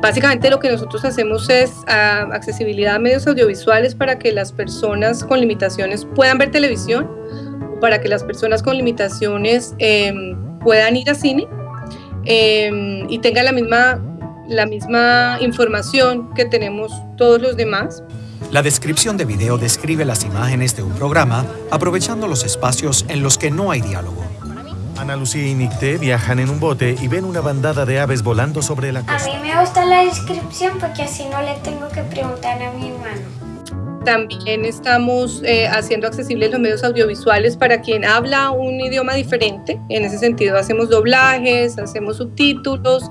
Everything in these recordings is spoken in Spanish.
Básicamente lo que nosotros hacemos es uh, accesibilidad a medios audiovisuales para que las personas con limitaciones puedan ver televisión, para que las personas con limitaciones eh, puedan ir a cine eh, y tengan la misma, la misma información que tenemos todos los demás. La descripción de video describe las imágenes de un programa aprovechando los espacios en los que no hay diálogo. Ana Lucía y Nicté viajan en un bote y ven una bandada de aves volando sobre la costa. A mí me gusta la descripción porque así no le tengo que preguntar a mi hermano. También estamos eh, haciendo accesibles los medios audiovisuales para quien habla un idioma diferente. En ese sentido hacemos doblajes, hacemos subtítulos,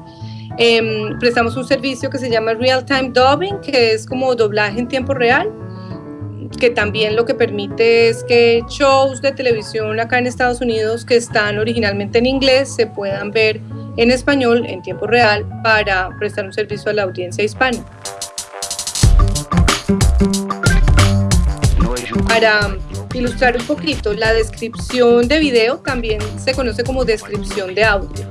eh, prestamos un servicio que se llama Real Time Dubbing, que es como doblaje en tiempo real, que también lo que permite es que shows de televisión acá en Estados Unidos que están originalmente en inglés se puedan ver en español en tiempo real para prestar un servicio a la audiencia hispana. Para ilustrar un poquito, la descripción de video también se conoce como descripción de audio.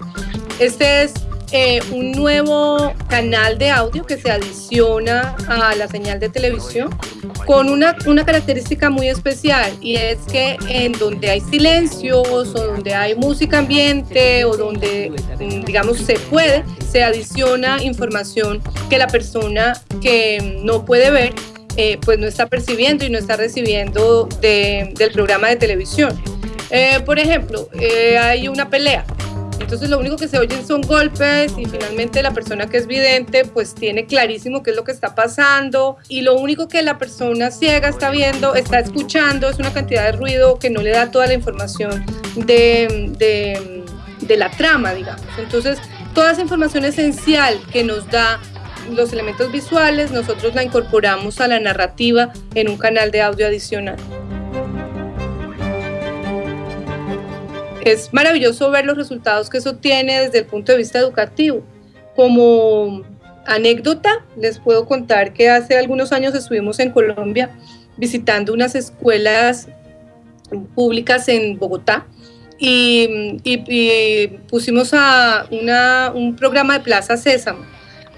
Este es eh, un nuevo canal de audio que se adiciona a la señal de televisión con una, una característica muy especial y es que en donde hay silencios o donde hay música ambiente o donde mm, digamos se puede, se adiciona información que la persona que no puede ver eh, pues no está percibiendo y no está recibiendo de, del programa de televisión. Eh, por ejemplo, hay una pelea, entonces lo único que se oyen son golpes y finalmente la persona que es vidente pues tiene clarísimo qué es lo que está pasando y lo único que la persona ciega está viendo, está escuchando es una cantidad de ruido que no le da toda la información de, de, de la trama, digamos. Entonces toda esa información esencial que nos da los elementos visuales, nosotros la incorporamos a la narrativa en un canal de audio adicional. Es maravilloso ver los resultados que eso tiene desde el punto de vista educativo. Como anécdota, les puedo contar que hace algunos años estuvimos en Colombia visitando unas escuelas públicas en Bogotá y, pusimos a un programa de Plaza Sésamo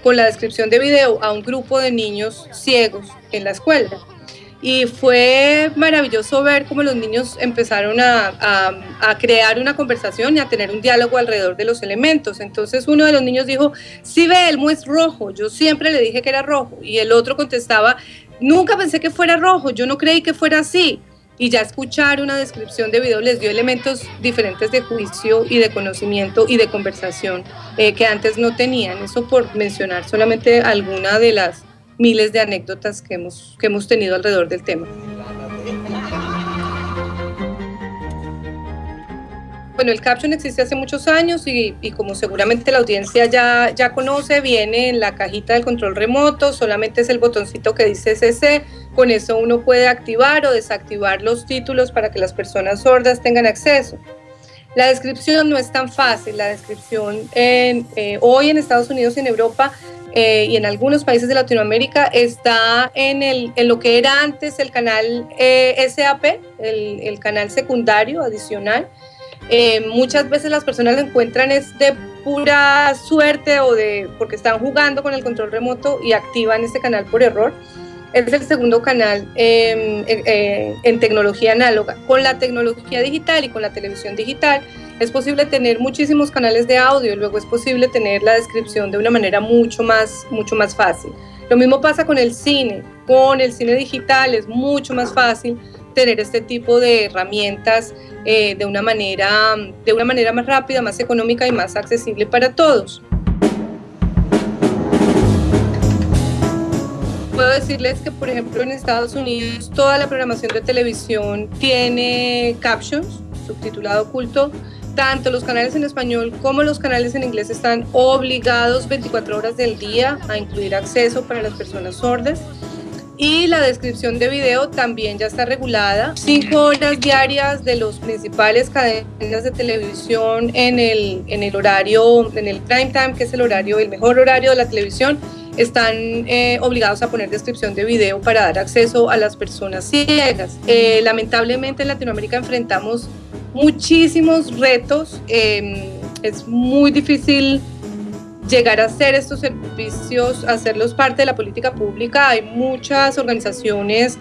con la descripción de video a un grupo de niños ciegos en la escuela. Y fue maravilloso ver cómo los niños empezaron a, crear una conversación y a tener un diálogo alrededor de los elementos. Entonces uno de los niños dijo, sí el es rojo, yo siempre le dije que era rojo. Y el otro contestaba, nunca pensé que fuera rojo, yo no creí que fuera así y ya escuchar una descripción de video les dio elementos diferentes de juicio y de conocimiento y de conversación eh, que antes no tenían. Eso por mencionar solamente alguna de las miles de anécdotas que hemos, que hemos tenido alrededor del tema. Bueno, el caption existe hace muchos años y, y, como seguramente la audiencia ya, ya conoce, viene en la cajita del control remoto, solamente es el botoncito que dice CC, con eso uno puede activar o desactivar los títulos para que las personas sordas tengan acceso. La descripción no es tan fácil, la descripción en, eh, hoy en Estados Unidos y en Europa eh, y en algunos países de Latinoamérica está en, el, en lo que era antes el canal eh, SAP, el, canal secundario adicional, eh, muchas veces las personas lo encuentran es de pura suerte o de porque están jugando con el control remoto y activan este canal por error. Es el segundo canal em, eh, en tecnología análoga. Con la tecnología digital y con la televisión digital es posible tener muchísimos canales de audio y luego es posible tener la descripción de una manera mucho más, mucho más fácil. Lo mismo pasa con el cine. Con el cine digital es mucho más fácil tener este tipo de herramientas eh, de, una manera, de una manera más rápida, más económica y más accesible para todos. Puedo decirles que, por ejemplo, en Estados Unidos toda la programación de televisión tiene captions, subtitulado oculto, tanto los canales en español como los canales en inglés están obligados 24 horas del día a incluir acceso para las personas sordas y la descripción de video también ya está regulada. Cinco horas diarias de los principales cadenas de televisión en el, en el horario, en el prime time, que es el horario, el mejor horario de la televisión, están eh, obligados a poner descripción de video para dar acceso a las personas ciegas. Eh, lamentablemente en Latinoamérica enfrentamos muchísimos retos, em, es muy difícil llegar a hacer estos servicios, hacerlos parte de la política pública. Hay muchas organizaciones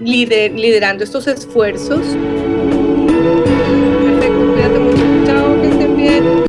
liderando estos esfuerzos. Perfecto, cuídate mucho, chao, que estén bien.